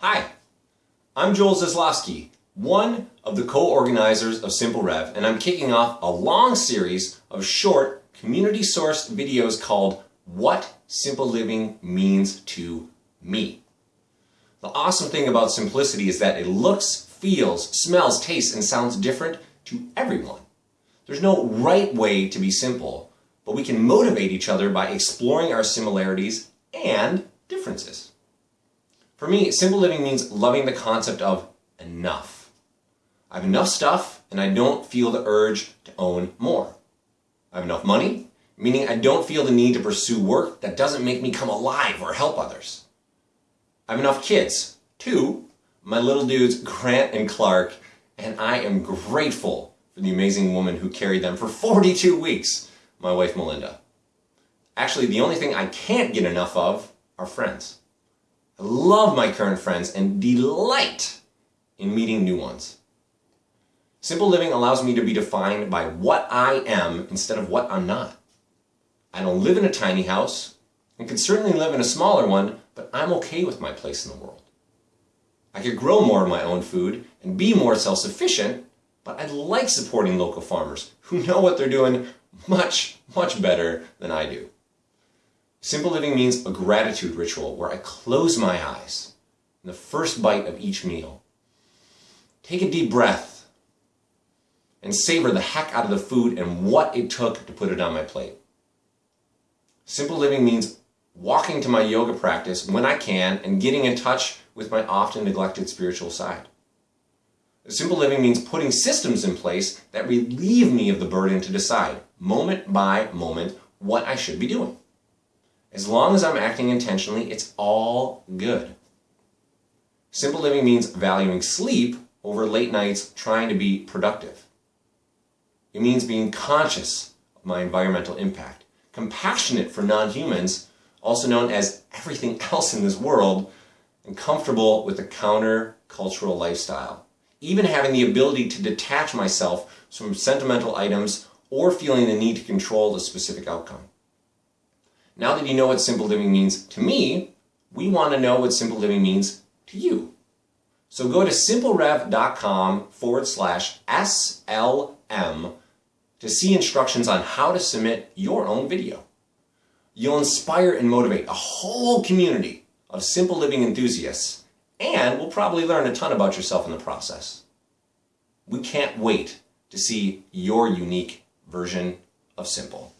Hi, I'm Joel Zaslofsky, one of the co-organizers of Simple Rev, and I'm kicking off a long series of short, community-sourced videos called What Simple Living Means to Me. The awesome thing about simplicity is that it looks, feels, smells, tastes, and sounds different to everyone. There's no right way to be simple, but we can motivate each other by exploring our similarities and differences. For me, simple living means loving the concept of enough. I have enough stuff and I don't feel the urge to own more. I have enough money, meaning I don't feel the need to pursue work that doesn't make me come alive or help others. I have enough kids, two, my little dudes Grant and Clark, and I am grateful for the amazing woman who carried them for 42 weeks, my wife Melinda. Actually, the only thing I can't get enough of are friends. I love my current friends and delight in meeting new ones. Simple living allows me to be defined by what I am instead of what I'm not. I don't live in a tiny house and can certainly live in a smaller one, but I'm okay with my place in the world. I could grow more of my own food and be more self-sufficient but I like supporting local farmers who know what they're doing much, much better than I do. Simple living means a gratitude ritual where I close my eyes in the first bite of each meal. Take a deep breath and savor the heck out of the food and what it took to put it on my plate. Simple living means walking to my yoga practice when I can and getting in touch with my often neglected spiritual side. Simple living means putting systems in place that relieve me of the burden to decide, moment by moment, what I should be doing. As long as I'm acting intentionally, it's all good. Simple living means valuing sleep over late nights trying to be productive. It means being conscious of my environmental impact, compassionate for non-humans, also known as everything else in this world, and comfortable with a counter-cultural lifestyle even having the ability to detach myself from sentimental items or feeling the need to control the specific outcome. Now that you know what simple living means to me, we want to know what simple living means to you. So go to simplerev.com forward slash SLM to see instructions on how to submit your own video. You'll inspire and motivate a whole community of simple living enthusiasts and will probably learn a ton about yourself in the process. We can't wait to see your unique version of simple.